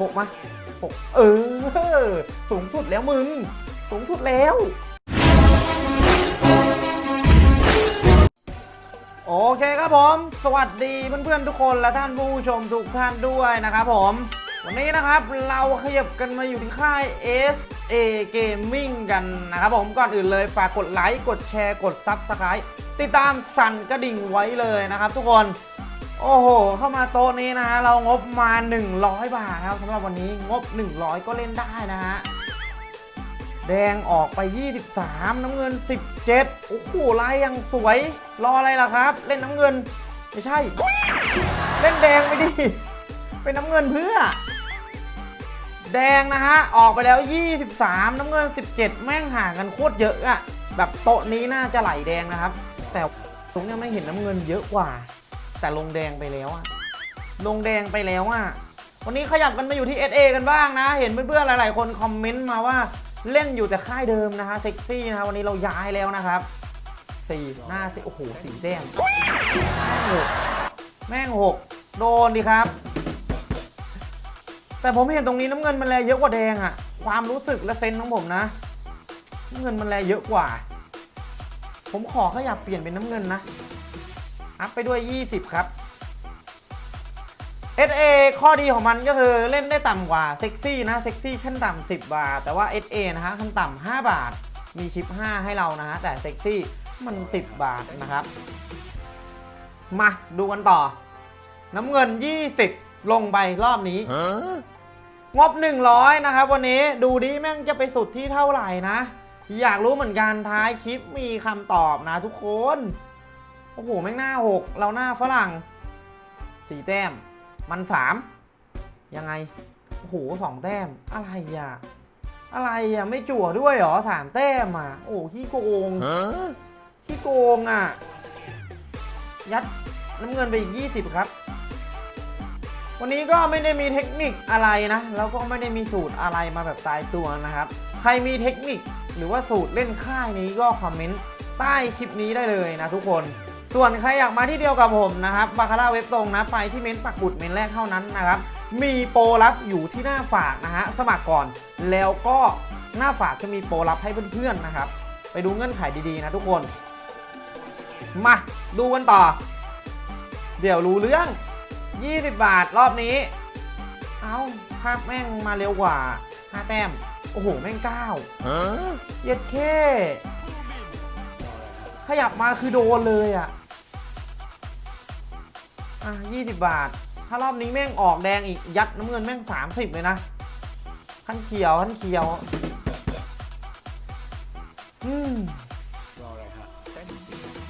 หกมาหกเออ สูงสุดแล้วมึง สูงสุดแล้ว โอเคครับผม สวัสดีเพื่อนๆทุกคนและท่านผู้ชมทุกท่านด้วยนะครับผม วันนี้นะครับเราขยับกันมาอยู่ที่ค่าย SA Gaming กันนะครับผม ก่อนอื่นเลยฝากกดไลค์ กดแชร์ กด Subscribe ติดตามสั่นกระดิ่งไว้เลยนะครับทุกคน โอ้โห เข้ามาโต๊ะนี้นะฮะ เรางบมา 100 บาทครับสำหรับวันนี้งบ 100 ก็เล่นได้นะฮะ แดงออกไป 23 น้ำเงิน 17 โอ้โหลายยังสวย รออะไรล่ะครับ เล่นน้ำเงิน ไม่ใช่ เล่นแดงไปดิ เป็นน้ำเงินเพื่อ แดงนะฮะ ออกไปแล้ว 23 น้ำเงิน 17 แม่งห่างกันโคตรเยอะอะแบบโต๊ะนี้น่าจะไหลแดงนะครับ แต่ตรงนี้ไม่เห็นน้ำเงินเยอะกว่า แต่ลงแดงไปแล้วอะลงแดงไปแล้วอะวันนี้ขยับกันมาอยู่ที่ SA กันบ้างนะ เห็นเพื่อนๆหลาย ๆ คนคอมเมนต์มาว่าเล่นอยู่แต่ค่ายเดิมนะฮะเซ็กซี่นะฮะวันนี้เราย้ายแล้วนะครับสี่หน้าสิโอ้โหสี่แต้มแม่งหกแม่งหกโดนดิครับ แต่ผมเห็นตรงนี้น้ำเงินมันแลเยอะกว่าแดงอะความรู้สึกและเซนส์ของผมนะน้ำเงินมันแลเยอะกว่า ผมขอขยับเปลี่ยนเป็นน้ำเงินนะ อัพไปด้วย 20 ครับ SA ข้อดีของมันก็คือเล่นได้ต่ำกว่าเซ็กซี่นะเซ็กซี่ขั้นต่ำ10 บาท แต่ว่า SA นะฮะขั้นต่ำ5 บาท มีชิป 5 ให้เรานะฮะ แต่เซ็กซี่มัน 10 บาทนะครับ มาดูกันต่อ น้ำเงิน 20 ลงไปรอบนี้งบ 100 นะครับ วันนี้ดูดิแม่งจะไปสุดที่เท่าไหร่นะ อยากรู้เหมือนกันท้ายคลิปมีคำตอบนะทุกคนโอ้โห แม่งหน้า 6 เราหน้าฝรั่งสี่แต้ม มันสามยังไง โอ้โหสองแต้ม อะไรอะ อะไรอะ ไม่จั่วด้วยเหรอสามแต้มอะ โอ้ขี้โกงขี้โกงอะ ยัดน้ำเงินไปอีก20ครับ วันนี้ก็ไม่ได้มีเทคนิคอะไรนะ แล้วก็ไม่ได้มีสูตรอะไรมาแบบตายตัวนะครับ ใครมีเทคนิคหรือว่าสูตรเล่นค่ายนี้ก็คอมเมนต์ใต้คลิปนี้ได้เลยนะทุกคน ส่วนใครอยากมาที่เดียวกับผมนะครับบาคาร่าเว็บตรงนะไปที่เม้นต์ปักบุดเม้นต์แรกเท่านั้นนะครับมีโปรลับอยู่ที่หน้าฝากนะฮะสมัครก่อนแล้วก็หน้าฝากจะมีโปรลับให้เพื่อนๆนะครับ ไปดูเงื่อนไขดีๆนะทุกคน มาดูกันต่อ เดี๋ยวรู้เรื่อง 20 บาทรอบนี้ เอาภาพแม่งมาเร็วกว่า5แต้ม โอ้โห แม่ง9เย็ดเคขยับมาคือโดนเลยอะ อะ20บาท ถ้ารอบนี้แม่งออกแดงอีก ยัดน้ำเงินแม่ง30เลยนะขั้นเขียวขั้นเขียว อืม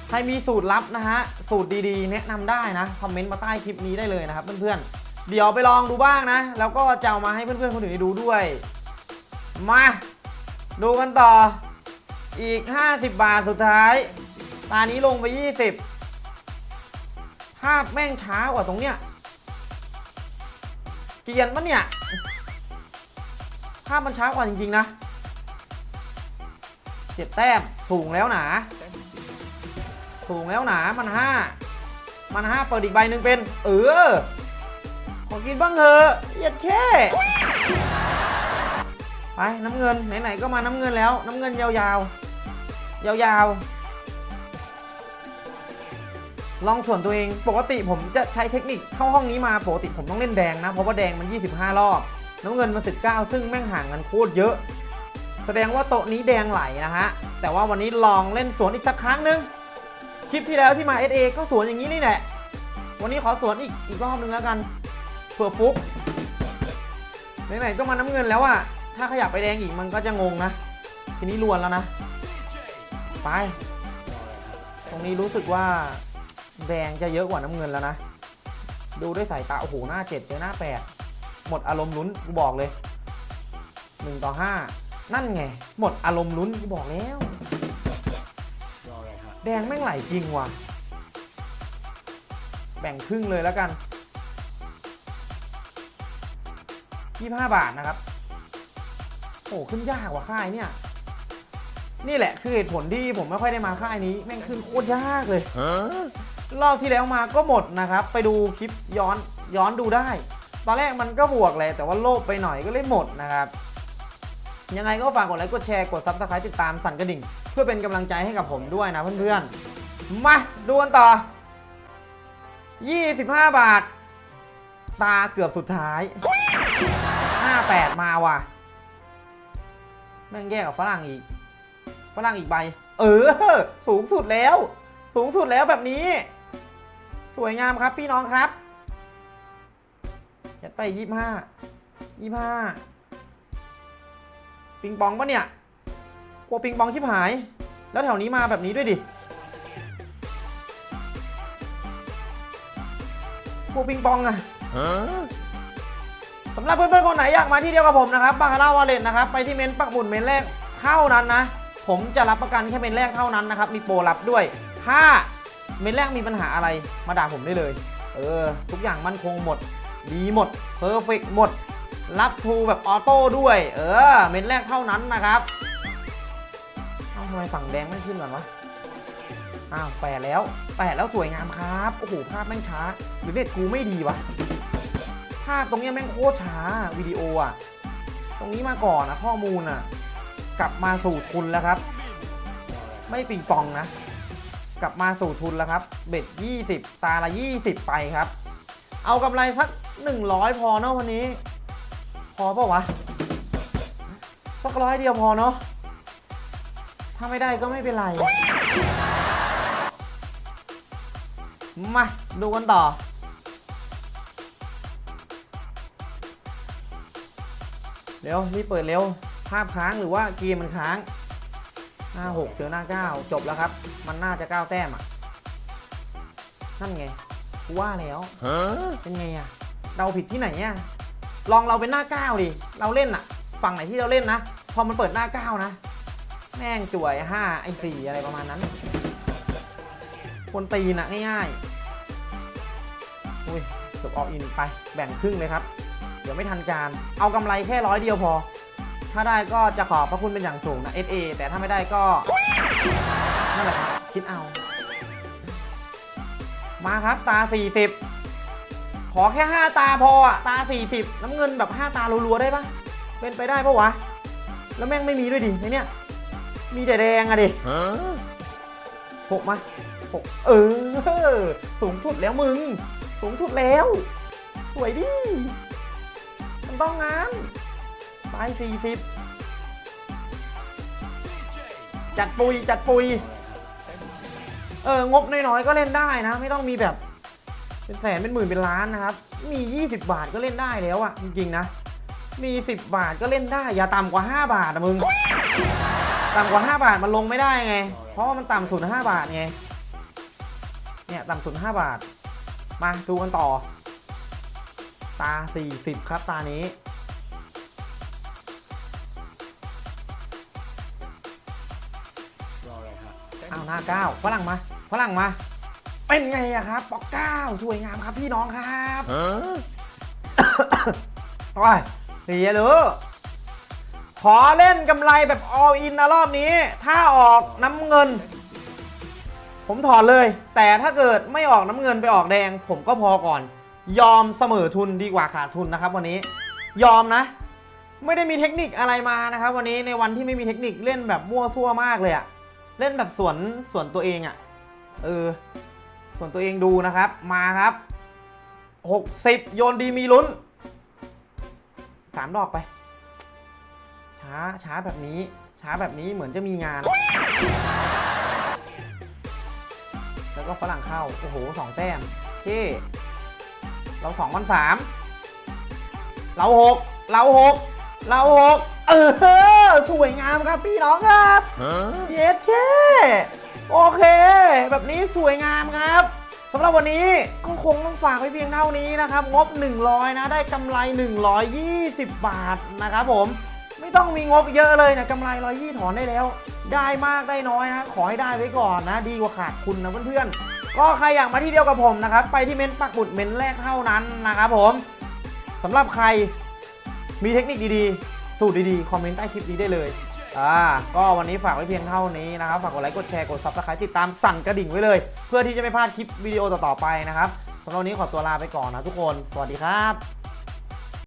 ใครมีสูตรลับนะฮะ สูตรดีๆ แนะนำได้นะ คอมเมนต์มาใต้คลิปนี้ได้เลยนะครับเพื่อนๆ เดี๋ยวไปลองดูบ้างนะ แล้วก็จะเอามาให้เพื่อนๆ คนอื่นได้ดูด้วย มา ดูกันต่อ อีก 50 บาทสุดท้าย ตานี้ลงไป 20 ภาพแม่งช้ากว่าตรงเนี้ยเกรียนปะเนี่ย ภาพมันช้ากว่าจริง ๆ นะเจ็ดแต้มสูงแล้วหนาสูงแล้วหนามันห้ามันห้าเปิดอีกใบหนึ่งเป็น เออขอกินบ้างเถอะเหยียดแค่ไปน้ำเงินไหนๆก็มาน้ำเงินแล้ว น้ำเงินยาวๆยาวๆ ลองส่วนตัวเองปกติผมจะใช้เทคนิคเข้าห้องนี้มาปกติผมต้องเล่นแดงนะ เพราะว่าแดงมัน 25 รอบ น้ำเงินมัน 19 ซึ่งแม่งห่างกันโคตรเยอะ แสดงว่าโต๊ะนี้แดงไหลนะฮะ แต่ว่าวันนี้ลองเล่นสวนอีกสักครั้งหนึง คลิปที่แล้วที่มา SA ก็สวนอย่างนี้นี่แหละ วันนี้ขอสวนอีกอีกรอบนึงแล้วกันเผื่อฟุกไหนๆก็มาน้ำเงินแล้วอะถ้าขยับไปแดงอีกมันก็จะงงนะ ทีนี้ลวนแล้วนะ ไป ตรงนี้รู้สึกว่า แดงจะเยอะกว่าน้ำเงินแล้วนะ ดูด้วยสายตา โอ้โห หน้าเจ็ดเจอหน้าแปดหมดอารมณ์ลุ้นกูบอกเลยหนึ่งต่อห้านั่นไง หมดอารมณ์ลุ้นกูบอกแล้ว แดงแม่งไหลจริงว่ะ แบ่งครึ่งเลยแล้วกัน 25 บาทนะครับ โอ้ขึ้นยากกว่าค่ายเนี่ย นี่แหละคือเหตุผลที่ผมไม่ค่อยได้มาค่ายนี้ แม่งขึ้นโคตรยากเลย รอบที่แล้วมาก็หมดนะครับ ไปดูคลิปย้อนย้อนดูได้ ตอนแรกมันก็บวกเลยแต่ว่าโลภไปหน่อยก็เลยหมดนะครับ ยังไงก็ฝากกดไลค์กดแชร์กด subscribe ติดตามสั่นกระดิ่ง เพื่อเป็นกำลังใจให้กับผมด้วยนะเพื่อนๆ มาดูกันต่อ 25 บาท ตาเกือบสุดท้าย 58 มาว่ะ แม่งแย่กับฝรั่งอีก ฝรั่งอีกใบ เออ สูงสุดแล้ว สูงสุดแล้วแบบนี้ วยงามครับพี่น้องครับยัดไปยี่ห้ายี่ห้าปิงปองปะเนี่ยกลัวปิงปองชิบหาย แล้วแถวนี้มาแบบนี้ด้วยดิกลัวปิงปองอะสำหรับเพื่อนๆคนไหนอยากมาที่เดียวกับผมนะครับบาคาร่าวาเลนนะครับไปที่เมนต์ปักหมุดเมนต์แรกเท่านั้นนะ ผมจะรับประกันแค่เมนต์แรกเท่านั้นนะครับ มีโปรรับด้วย ถ้า เมนต์แรกมีปัญหาอะไรมาด่าผมได้เลย เออ ทุกอย่างมั่นคงหมด ดีหมด perfect หมด รับทรูแบบ auto ด้วย เออ เมนต์แรกเท่านั้นนะครับเอ้าทำไมฝั่งแดงไม่ขึ้นก่อนวะอ้าวแปดแล้วแปดแล้วสวยงามครับ โอ้โหภาพแม่งช้า หรือเน็ตกูไม่ดีวะ ภาพตรงเนี้ยแม่งโคตรช้าวิดีโออะตรงนี้มาก่อนนะข้อมูลอะกลับมาสู่ทุนแล้วครับ ไม่ปิงปองนะ กลับมาสู่ทุนแล้วครับ เบ็ด 20 ตาละ 20 ไปครับ เอากำไรสัก 100 พอเนาะวันนี้ พอปล่าวะ สักร้อยเดียวพอเนาะ ถ้าไม่ได้ก็ไม่เป็นไร มา ดูกันต่อเร็วรีบเปิดเร็ว ภาพค้างหรือว่าเกมมันค้าง หน้า6เจอหน้า9จบแล้วครับ มันน่าจะ9แต้มอะ นั่นไงกูว่าแล้วเป็นไงอะเราผิดที่ไหนเนี่ยลองเราเป็นหน้า9ดิเราเล่นอะ ฝั่งไหนที่เราเล่นนะพอมันเปิดหน้า9นะแม่งจ่วย5ไอ้4อะไรประมาณนั้นคนตีนอะง่ายๆอุ้ยจบออกอินไปแบ่งครึ่งเลยครับ เดี๋ยวไม่ทันการ เอากำไรแค่ร้อยเดียวพอ ถ้าได้ก็จะขอบพระคุณเป็นอย่างสูงนะ SA แต่ถ้าไม่ได้ก็นั่นแหละครับคิดเอา มาครับตา 40 ขอแค่ 5 ตาพออะตา 40 น้ำเงินแบบ 5 ตารัวๆได้ปะเป็นไปได้ปะวะ แล้วแม่งไม่มีด้วยดิในเนี้ยมีแต่แดงอะดิหกมาหกเออ สูงสุดแล้วมึง สูงสุดแล้ว สวยดิ มันต้องงั้น ไป40 จัดปุย จัดปุย เอองบน้อยๆก็เล่นได้นะ ไม่ต้องมีแบบ เป็นแสนเป็นหมื่นเป็นล้านนะครับ มี 20 บาทก็เล่นได้แล้วอะจริงๆนะ มี 10 บาทก็เล่นได้ อย่าต่ำกว่า 5 บาทนะมึง ต่ำกว่า 5 บาทมันลงไม่ได้ไง เพราะว่ามันต่ำสุด5บาทไง เนี่ยต่ำสุด5บาท มาดูกันต่อตา 40 ครับ ตานี้ หน้าเก้าฝรั่งมาฝรั่งมา เป็นไงอะครับปอกเก้าสวยงามครับพี่น้องครับโอ้ยเสียหรือขอเล่นกำไรแบบ all in นะรอบนี้ ถ้าออกน้ำเงิน ผมถอนเลย แต่ถ้าเกิดไม่ออกน้ำเงินไปออกแดง ผมก็พอก่อน ยอมเสมอทุนดีกว่าขาดทุนนะครับวันนี้ ยอมนะ ไม่ได้มีเทคนิคอะไรมานะครับ วันนี้ในวันที่ไม่มีเทคนิคเล่นแบบมั่วซั่วมากเลยอะ เล่นแบบสวนสวนตัวเองอะ่ะ เออ ส่วนตัวเองดูนะครับ มาครับ 60 โยนดีมีลุ้น 3 ดอกไป ช้าช้าแบบนี้ ช้าแบบนี้เหมือนจะมีงาน แล้วก็ฝรั่งเข้า โอ้โหสองแต้มเท่เราสองมันสามเราหกเราหก เราหกเออ สวยงามครับพี่น้องครับเย็ดแค่โอเค แบบนี้สวยงามครับสำหรับวันนี้ก็คงต้องฝากไว้เพียงเท่านี้นะครับ งบ 100 นะ ได้กำไร 120 บาทนะครับผมไม่ต้องมีงบเยอะเลยนะกำไรร้อยยี่ถอนได้แล้ว ได้มากได้น้อยนะ ขอให้ได้ไว้ก่อนนะ ดีกว่าขาดทุนนะเพื่อนๆ ก็ใครอยากมาที่เดียวกับผมนะครับ ไปที่เม้นต์ปักหมุดเม้นต์แรกเท่านั้นนะครับผมสำหรับใคร มีเทคนิคดีๆ สูตรดีๆ คอมเมนต์ใต้คลิปนี้ได้เลย อ่า ก็วันนี้ฝากไว้เพียงเท่านี้นะครับ ฝากกดไลค์ กดแชร์ กด subscribe ติดตามสั่นกระดิ่งไว้เลย เพื่อที่จะไม่พลาดคลิปวิดีโอต่อๆไปนะครับสำหรับวันนี้ขอตัวลาไปก่อนนะทุกคน สวัสดีครับ